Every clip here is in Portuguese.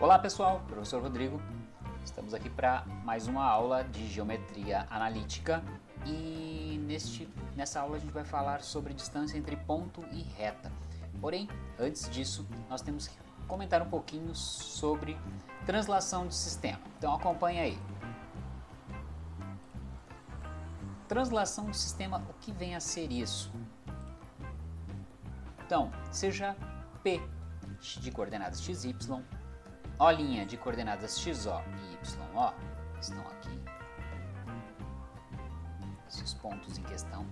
Olá pessoal, professor Rodrigo. Estamos aqui para mais uma aula de geometria analítica e neste, nessa aula a gente vai falar sobre distância entre ponto e reta. Porém, antes disso, nós temos que comentar um pouquinho sobre translação de sistema. Então acompanha aí. Translação de sistema, o que vem a ser isso? Então, seja P de coordenadas x, y, O' de coordenadas xo e yo estão aqui, esses pontos em questão.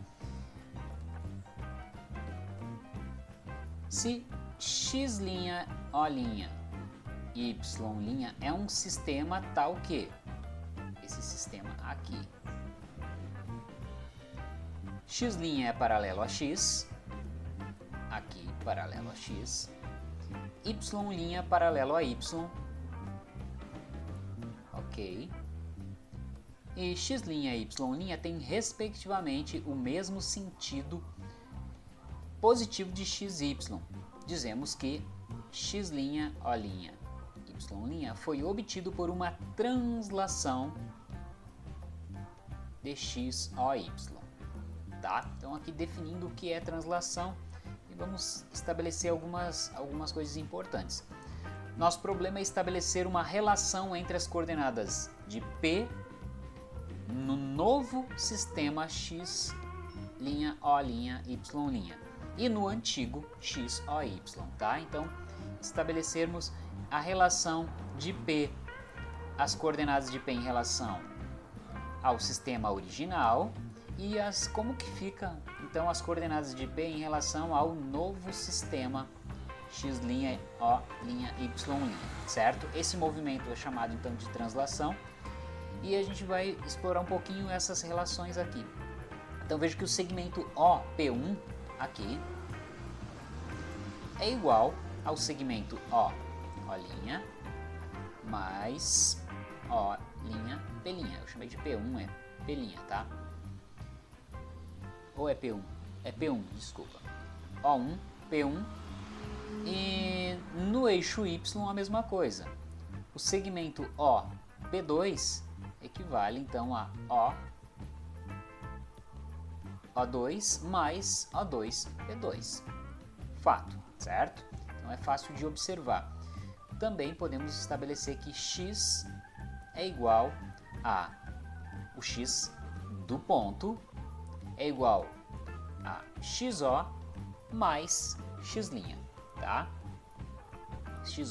Se x', O', y' é um sistema tal que esse sistema aqui x' é paralelo a x, aqui paralelo a x, y' paralelo a y, e x' e y' têm respectivamente o mesmo sentido positivo de x e y. Dizemos que x', O', y' foi obtido por uma translação de x, O, y. Tá? Então aqui definindo o que é translação e vamos estabelecer algumas, algumas coisas importantes. Nosso problema é estabelecer uma relação entre as coordenadas de P no novo sistema x', O', Y' e no antigo x, O, Y, tá? Então, estabelecermos a relação de P, as coordenadas de P em relação ao sistema original e as, como que fica então as coordenadas de P em relação ao novo sistema x', O', Y', certo? Esse movimento é chamado então de translação e a gente vai explorar um pouquinho essas relações aqui. Então veja que o segmento OP1 aqui é igual ao segmento O, O' mais O', P'. Eu chamei de P1, é P', tá? Ou é P1? É P1, desculpa. O1, P1 e no eixo Y a mesma coisa. O segmento O, P2 equivale então a O, O2 mais O2, P2. Fato, certo? Então é fácil de observar. Também podemos estabelecer que x é igual a o x do ponto é igual a xo mais x', tá? xo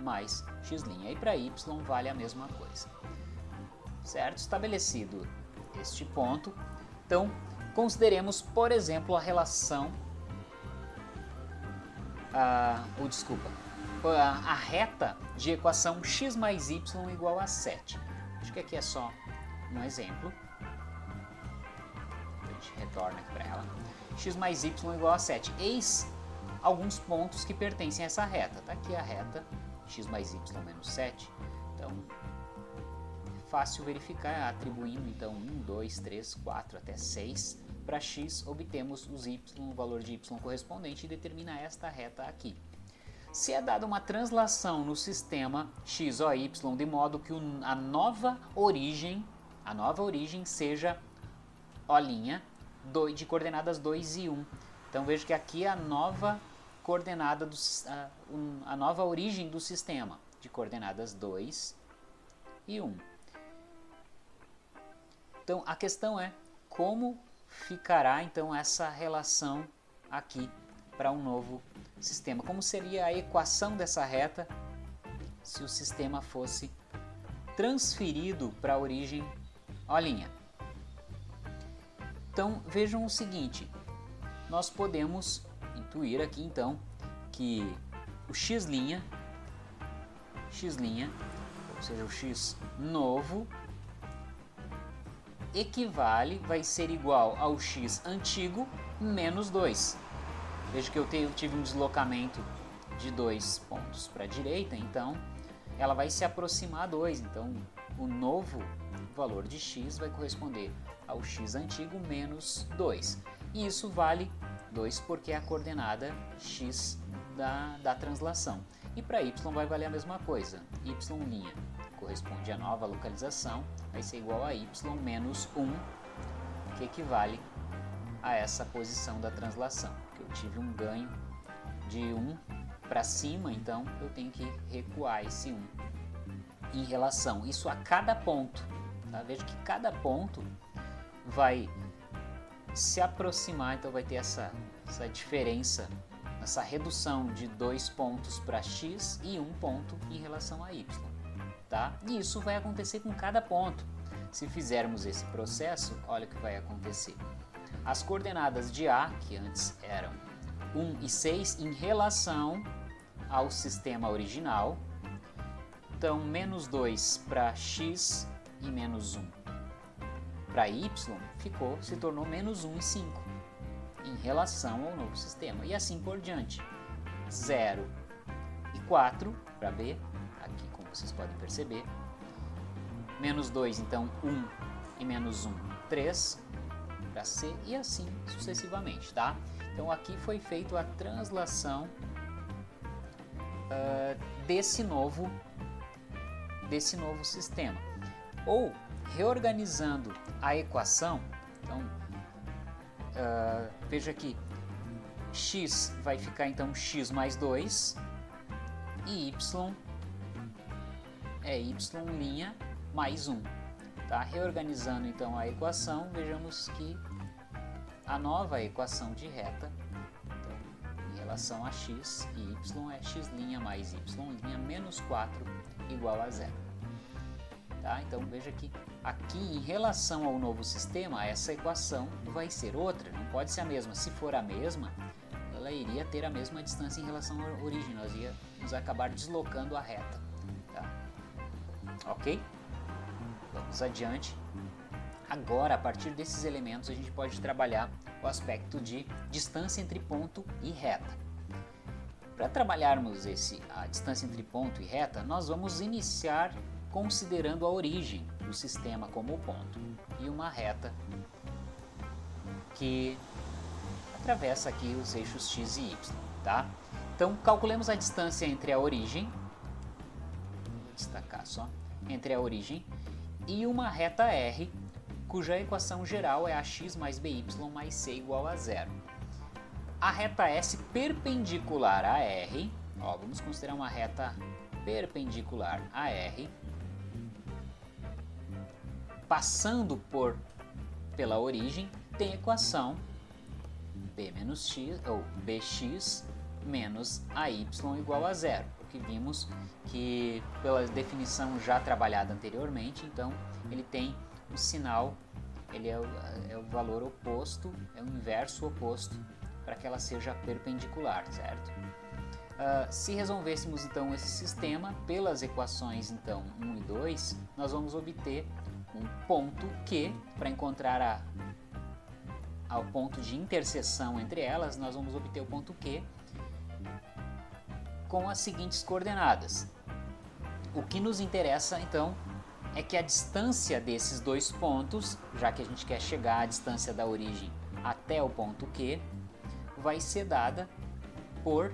mais x'. E para y vale a mesma coisa. Certo? Estabelecido este ponto, então consideremos, por exemplo, a relação, ah, ou desculpa, a, a reta de equação x mais y igual a 7. Acho que aqui é só um exemplo gente retorna aqui para ela. x mais y igual a 7. Eis alguns pontos que pertencem a essa reta. Está aqui a reta, x mais y menos 7. Então, é fácil verificar atribuindo então 1, 2, 3, 4 até 6. Para x, obtemos os y, o valor de y correspondente e determina esta reta aqui. Se é dada uma translação no sistema x ou y de modo que a nova origem, a nova origem seja O' de coordenadas 2 e 1. Então veja que aqui a nova coordenada, do, a, um, a nova origem do sistema, de coordenadas 2 e 1. Então a questão é como ficará então essa relação aqui para um novo sistema. Como seria a equação dessa reta se o sistema fosse transferido para a origem O'? Então vejam o seguinte, nós podemos intuir aqui então que o x', x', ou seja, o x novo, equivale, vai ser igual ao x antigo menos 2. Veja que eu tive um deslocamento de dois pontos para a direita, então ela vai se aproximar a 2. Então o novo valor de x vai corresponder ao x antigo menos 2. E isso vale 2 porque é a coordenada x da, da translação. E para y vai valer a mesma coisa. y' corresponde à nova localização, vai ser igual a y menos 1, que equivale a essa posição da translação. Que eu tive um ganho de 1 para cima, então eu tenho que recuar esse 1 em relação, isso a cada ponto. Tá? Veja que cada ponto vai se aproximar, então vai ter essa, essa diferença, essa redução de dois pontos para x e um ponto em relação a y. Tá? E isso vai acontecer com cada ponto. Se fizermos esse processo, olha o que vai acontecer. As coordenadas de A, que antes eram 1 e 6, em relação ao sistema original, então menos 2 para x e menos 1 para y ficou, se tornou menos 1 e 5 em relação ao novo sistema. E assim por diante. 0 e 4 para B, aqui como vocês podem perceber. Menos 2, então 1 e menos 1, 3 para C e assim sucessivamente, tá? Então aqui foi feita a translação uh, desse novo desse novo sistema. Ou reorganizando a equação, então uh, veja que x vai ficar então x mais 2 e y é y' mais 1. Tá? Reorganizando então a equação, vejamos que a nova equação de reta então, em relação a x e y é x' mais y' menos 4 igual a zero. Tá? Então veja que aqui em relação ao novo sistema, essa equação vai ser outra, não pode ser a mesma. Se for a mesma, ela iria ter a mesma distância em relação à origem, nós íamos acabar deslocando a reta. Tá? Ok? Vamos adiante. Agora, a partir desses elementos, a gente pode trabalhar o aspecto de distância entre ponto e reta. Para trabalharmos esse, a distância entre ponto e reta, nós vamos iniciar considerando a origem do sistema como ponto e uma reta que atravessa aqui os eixos x e y, tá? Então, calculemos a distância entre a origem, vou destacar só, entre a origem e uma reta R, cuja equação geral é ax mais by mais c igual a zero. A reta S perpendicular a R, ó, vamos considerar uma reta perpendicular a R, passando por pela origem, tem a equação b menos x ou bx menos ay igual a zero, porque vimos que pela definição já trabalhada anteriormente, então ele tem o sinal, ele é o, é o valor oposto, é o inverso oposto para que ela seja perpendicular, certo? Uh, se resolvêssemos então esse sistema pelas equações então 1 e 2, nós vamos obter um ponto Q, para encontrar a, ao ponto de interseção entre elas, nós vamos obter o ponto Q com as seguintes coordenadas. O que nos interessa, então, é que a distância desses dois pontos, já que a gente quer chegar à distância da origem até o ponto Q, vai ser dada por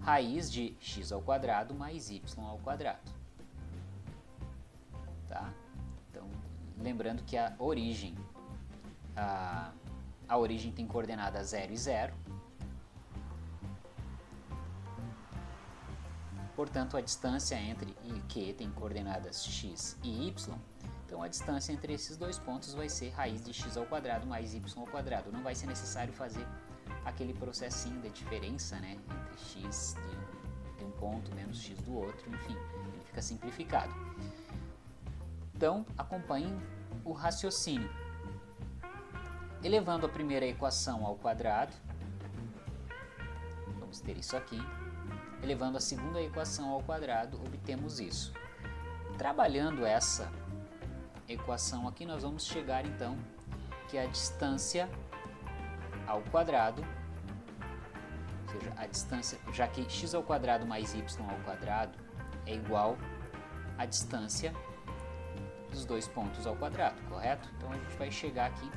raiz de x ao quadrado mais y ao quadrado. Lembrando que a origem, a, a origem tem coordenadas 0 e 0. Portanto, a distância entre e Q tem coordenadas x e y. Então, a distância entre esses dois pontos vai ser raiz de x ao quadrado mais y ao quadrado. Não vai ser necessário fazer aquele processinho de diferença né, entre x de, de um ponto menos x do outro, enfim, ele fica simplificado. Então, acompanhem o raciocínio. Elevando a primeira equação ao quadrado, vamos ter isso aqui. Elevando a segunda equação ao quadrado, obtemos isso. Trabalhando essa equação aqui, nós vamos chegar então que a distância ao quadrado, ou seja, a distância, já que x ao quadrado mais y ao quadrado é igual à distância dos dois pontos ao quadrado, correto? Então a gente vai chegar aqui,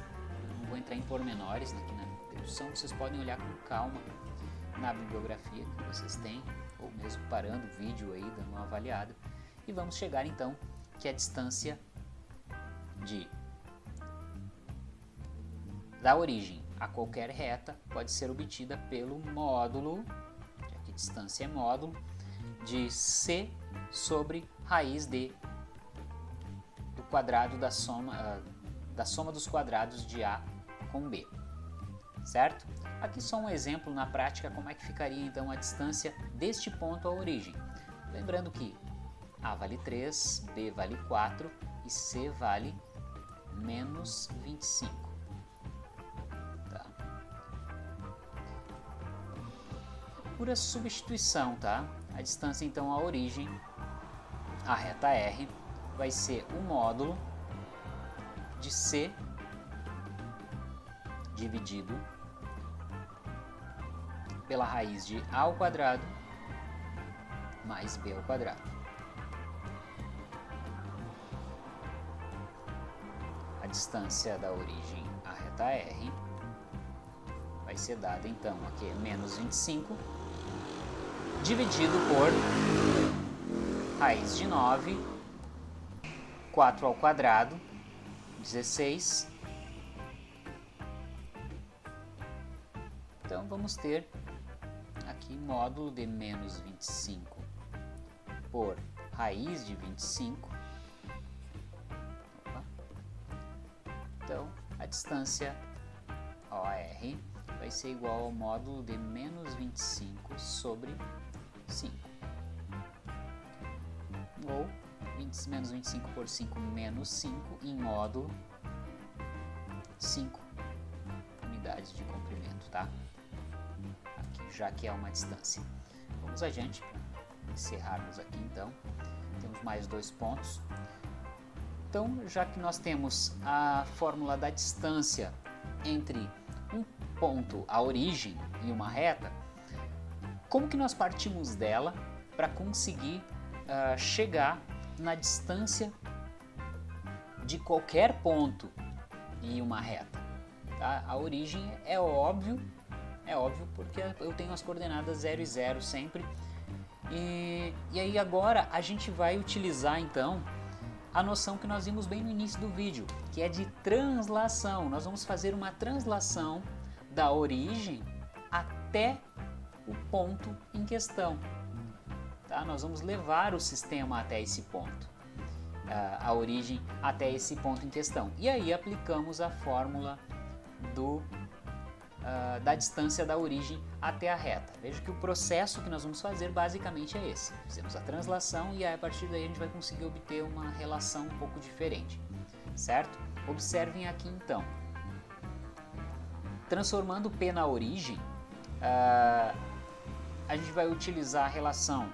não vou entrar em pormenores aqui na dedução, vocês podem olhar com calma na bibliografia que vocês têm, ou parando o vídeo aí, dando uma avaliada. E vamos chegar então que a distância de da origem a qualquer reta pode ser obtida pelo módulo, já que distância é módulo, de c sobre raiz de quadrado da soma, uh, da soma dos quadrados de a com b, certo? Aqui só um exemplo na prática como é que ficaria então a distância deste ponto à origem. Lembrando que a vale 3, B vale 4 e C vale menos 25. Tá. Pura substituição, tá? A distância então à origem, a reta R, vai ser o módulo de C dividido pela raiz de a ao quadrado mais b ao quadrado. distância da origem à reta R vai ser dada então aqui menos 25 dividido por raiz de 9 4 ao quadrado 16 então vamos ter aqui módulo de menos 25 por raiz de 25 Então, a distância OR vai ser igual ao módulo de menos 25 sobre 5. Ou 20, menos 25 por 5 menos 5 em módulo 5 unidades de comprimento, tá? Aqui, já que é uma distância. Vamos adiante para encerrarmos aqui então. Temos mais dois pontos. Então, já que nós temos a fórmula da distância entre um ponto, a origem e uma reta, como que nós partimos dela para conseguir uh, chegar na distância de qualquer ponto em uma reta? Tá? A origem é óbvio, é óbvio porque eu tenho as coordenadas 0 e 0 sempre. E, e aí agora a gente vai utilizar então a noção que nós vimos bem no início do vídeo, que é de translação. Nós vamos fazer uma translação da origem até o ponto em questão. Tá? Nós vamos levar o sistema até esse ponto, a origem até esse ponto em questão. E aí aplicamos a fórmula do uh, da distância da origem até a reta. Veja que o processo que nós vamos fazer basicamente é esse. Fizemos a translação e aí, a partir daí a gente vai conseguir obter uma relação um pouco diferente, certo? Observem aqui então. Transformando P na origem, uh, a gente vai utilizar a relação,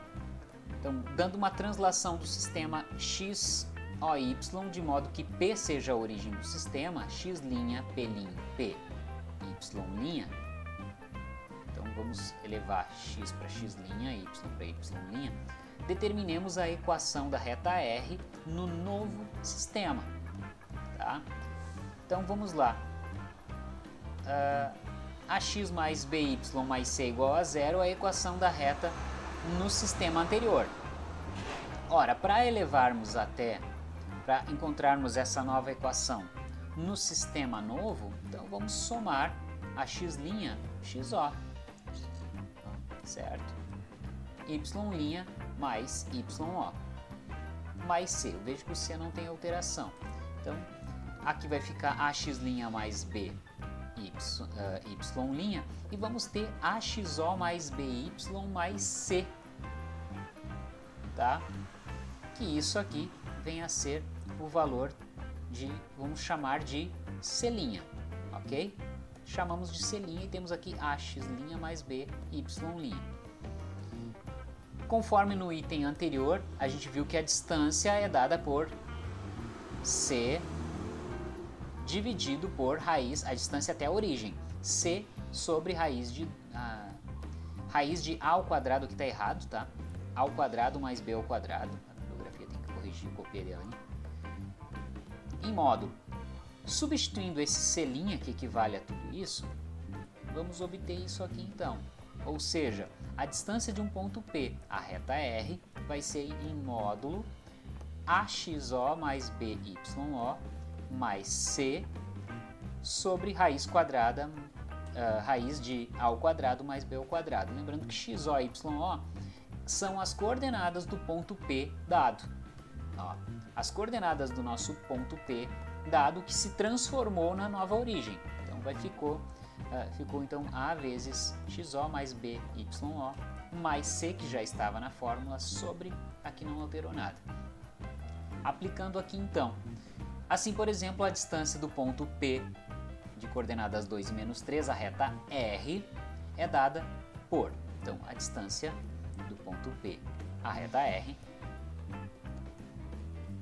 então, dando uma translação do sistema x OY, de modo que P seja a origem do sistema, x', P', P y'. Então vamos elevar x para x', y para y'. Determinemos a equação da reta R no novo sistema. Tá? Então vamos lá. Uh, ax mais by mais c igual a zero é a equação da reta no sistema anterior. Ora, para elevarmos até, para encontrarmos essa nova equação no sistema novo, então vamos somar a x' xo, certo? y' mais yo mais c. Eu vejo que o c não tem alteração. Então, aqui vai ficar ax' mais b y, uh, y' e vamos ter axo mais by mais c, tá? Que isso aqui vem a ser o valor de, vamos chamar de c', ok? chamamos de C' e temos aqui AX' mais B, Y'. Conforme no item anterior, a gente viu que a distância é dada por C dividido por raiz, a distância até a origem, C sobre raiz de, a, raiz de A ao quadrado, que está errado, tá? Ao quadrado mais B ao quadrado, a bibliografia tem que corrigir, copiei dela? Em módulo, Substituindo esse selinho que equivale a tudo isso, vamos obter isso aqui então. Ou seja, a distância de um ponto P, a reta R, vai ser em módulo AXO mais BYO mais C sobre raiz quadrada, uh, raiz de A ao quadrado mais B ao quadrado. Lembrando que XO e YO são as coordenadas do ponto P dado. Ó, as coordenadas do nosso ponto P dado que se transformou na nova origem. Então vai ficou, uh, ficou então A vezes XO mais B mais C que já estava na fórmula sobre a que não alterou nada. Aplicando aqui então, assim por exemplo a distância do ponto P de coordenadas 2 e menos 3, a reta R, é dada por, então a distância ponto P à reta R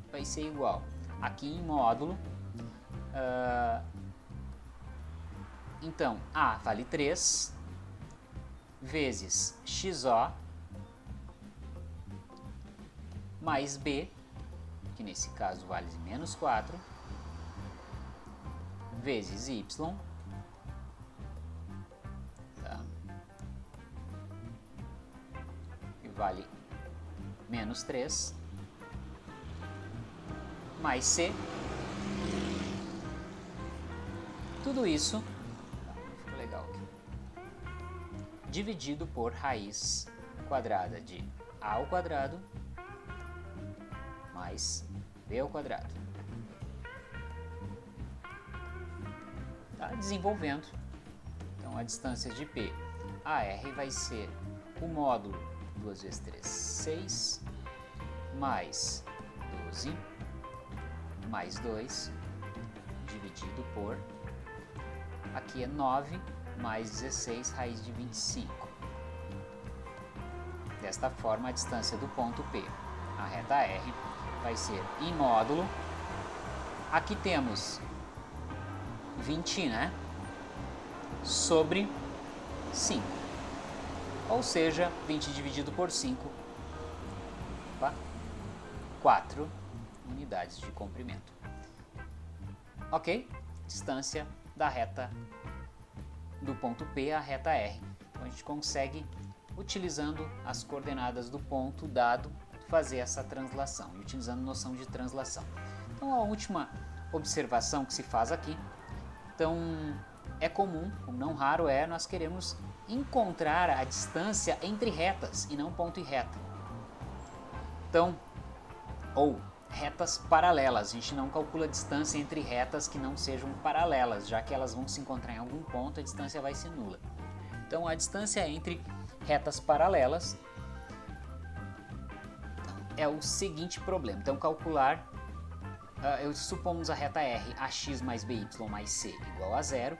vai ser igual aqui em módulo, uh, então A vale 3 vezes XO mais B, que nesse caso vale menos 4, vezes Y, vale menos 3, mais C, tudo isso, legal aqui, dividido por raiz quadrada de A ao quadrado mais B ao quadrado. Tá desenvolvendo. Então a distância de P a R vai ser o módulo 2 vezes 3, 6, mais 12, mais 2, dividido por, aqui é 9, mais 16, raiz de 25. Desta forma, a distância do ponto P, a reta R, vai ser em módulo. Aqui temos 20, né? Sobre 5. Ou seja, 20 dividido por 5, opa, 4 unidades de comprimento. Ok? Distância da reta do ponto P à reta R. Então a gente consegue, utilizando as coordenadas do ponto dado, fazer essa translação, utilizando noção de translação. Então a última observação que se faz aqui, então é comum, não raro é, nós queremos encontrar a distância entre retas e não ponto e reta. Então, ou retas paralelas, a gente não calcula a distância entre retas que não sejam paralelas, já que elas vão se encontrar em algum ponto, a distância vai ser nula. Então a distância entre retas paralelas é o seguinte problema. Então, calcular, uh, eu supomos a reta R, ax mais by mais c igual a zero,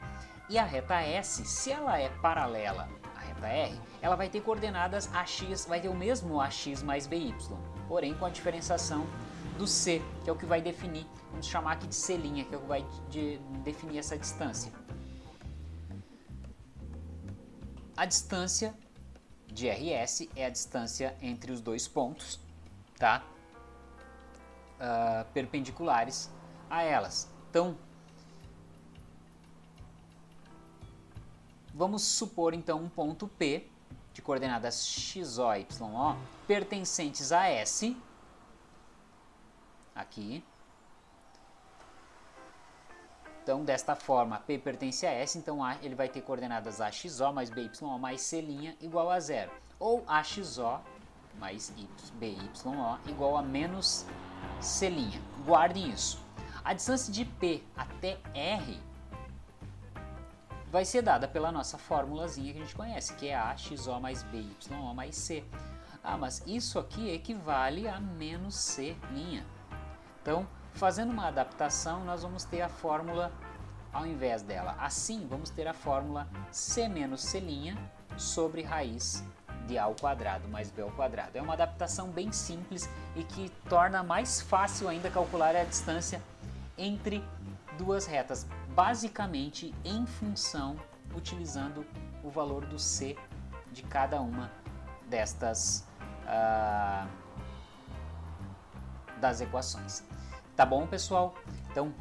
e a reta S, se ela é paralela à reta R, ela vai ter coordenadas ax, vai ter o mesmo ax mais by, porém com a diferenciação do c, que é o que vai definir, vamos chamar aqui de c', que é o que vai de, definir essa distância. A distância de RS é a distância entre os dois pontos, tá? Uh, perpendiculares a elas. Então, vamos supor então um ponto P de coordenadas x, o, y, o pertencentes a S, aqui. Então, desta forma, P pertence a S, então A, ele vai ter coordenadas AXO mais BYO mais C' igual a zero. Ou AXO mais y, BYO igual a menos C'. Guardem isso. A distância de P até R vai ser dada pela nossa formulazinha que a gente conhece, que é A, mais BYO mais C. Ah, mas isso aqui equivale a menos C'. Então, fazendo uma adaptação, nós vamos ter a fórmula ao invés dela. Assim, vamos ter a fórmula C menos C' sobre raiz de A ao quadrado mais B ao quadrado. É uma adaptação bem simples e que torna mais fácil ainda calcular a distância entre duas retas, basicamente em função, utilizando o valor do C de cada uma destas uh, das equações. Tá bom, pessoal? Então,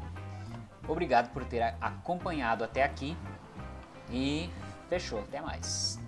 obrigado por ter acompanhado até aqui e fechou. Até mais.